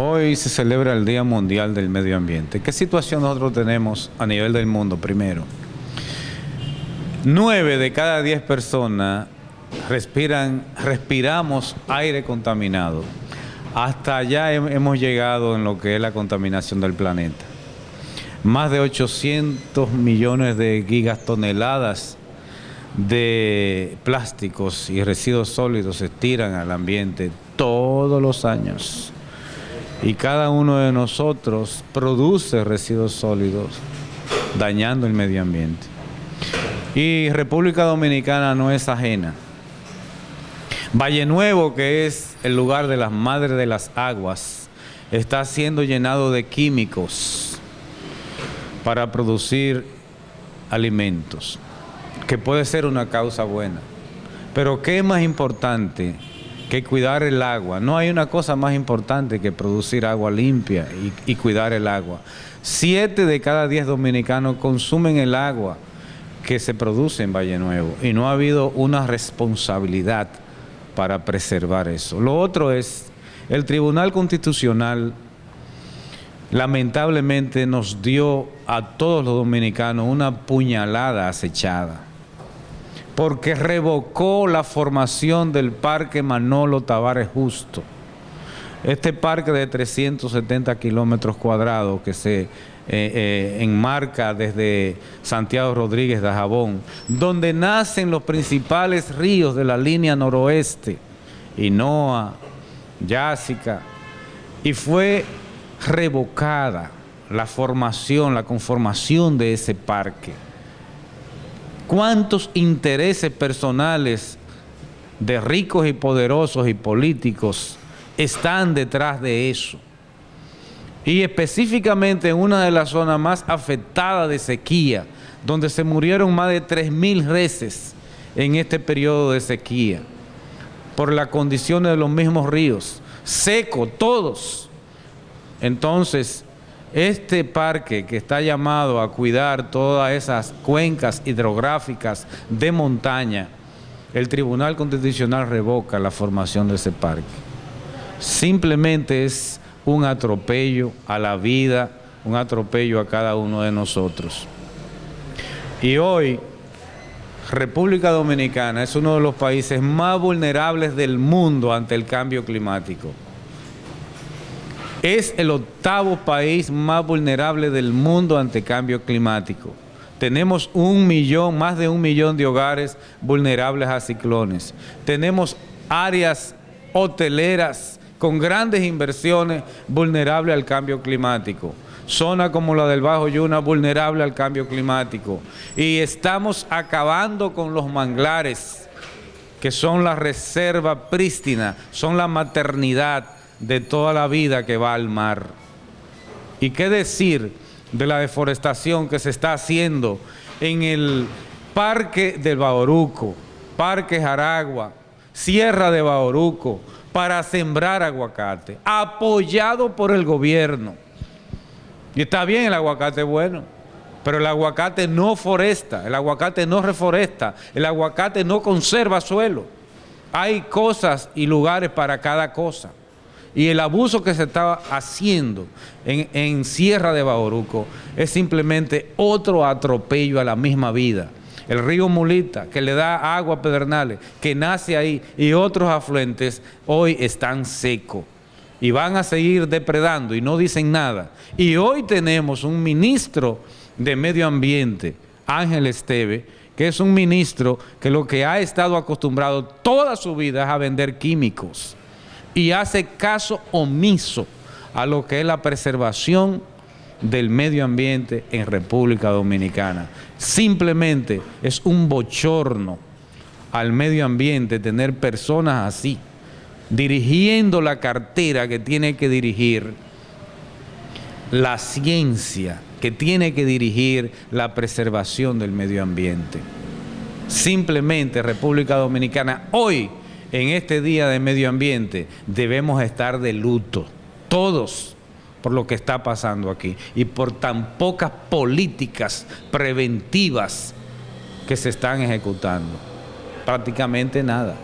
Hoy se celebra el Día Mundial del Medio Ambiente. ¿Qué situación nosotros tenemos a nivel del mundo primero? Nueve de cada diez personas respiran, respiramos aire contaminado. Hasta allá hemos llegado en lo que es la contaminación del planeta. Más de 800 millones de gigatoneladas de plásticos y residuos sólidos se tiran al ambiente todos los años. Y cada uno de nosotros produce residuos sólidos dañando el medio ambiente. Y República Dominicana no es ajena. Valle Nuevo, que es el lugar de las madres de las aguas, está siendo llenado de químicos para producir alimentos, que puede ser una causa buena. Pero ¿qué es más importante que cuidar el agua? No hay una cosa más importante que producir agua limpia y, cuidar el agua. Siete de cada diez dominicanos consumen el agua que se produce en Valle Nuevo y no ha habido una responsabilidad para preservar eso. Lo otro es, el Tribunal Constitucional lamentablemente nos dio a todos los dominicanos una puñalada acechada, porque revocó la formación del Parque Manolo Tavares Justo. Este parque de 370 kilómetros cuadrados que se eh, eh, enmarca desde Santiago Rodríguez de Jabón, donde nacen los principales ríos de la línea noroeste, Inoa, Yásica, y fue revocada la formación, la conformación de ese parque. ¿Cuántos intereses personales de ricos y poderosos y políticos están detrás de eso. Y específicamente en una de las zonas más afectadas de sequía, donde se murieron más de 3.000 reses en este periodo de sequía, por las condiciones de los mismos ríos, seco, todos. Entonces, este parque que está llamado a cuidar todas esas cuencas hidrográficas de montaña, el Tribunal Constitucional revoca la formación de ese parque simplemente es un atropello a la vida, un atropello a cada uno de nosotros. Y hoy, República Dominicana es uno de los países más vulnerables del mundo ante el cambio climático. Es el octavo país más vulnerable del mundo ante cambio climático. Tenemos un millón, más de un millón de hogares vulnerables a ciclones. Tenemos áreas hoteleras con grandes inversiones vulnerables al cambio climático. Zona como la del Bajo Yuna vulnerable al cambio climático. Y estamos acabando con los manglares, que son la reserva prístina, son la maternidad de toda la vida que va al mar. ¿Y qué decir de la deforestación que se está haciendo en el Parque del Baoruco, Parque Jaragua, Sierra de Baoruco, para sembrar aguacate, apoyado por el gobierno. Y está bien, el aguacate bueno, pero el aguacate no foresta, el aguacate no reforesta, el aguacate no conserva suelo. Hay cosas y lugares para cada cosa. Y el abuso que se estaba haciendo en, Sierra de Baoruco es simplemente otro atropello a la misma vida. El río Mulita, que le da agua a Pedernales, que nace ahí, y otros afluentes, hoy están secos. Y van a seguir depredando y no dicen nada. Y hoy tenemos un ministro de Medio Ambiente, Ángel Esteve, que es un ministro que lo que ha estado acostumbrado toda su vida es a vender químicos y hace caso omiso a lo que es la preservación del medio ambiente en República Dominicana. Simplemente es un bochorno al medio ambiente tener personas así, dirigiendo la cartera que tiene que dirigir la ciencia, que tiene que dirigir la preservación del medio ambiente. Simplemente República Dominicana, hoy, en este día de medio ambiente, debemos estar de luto, todos, por lo que está pasando aquí y por tan pocas políticas preventivas que se están ejecutando. Prácticamente nada.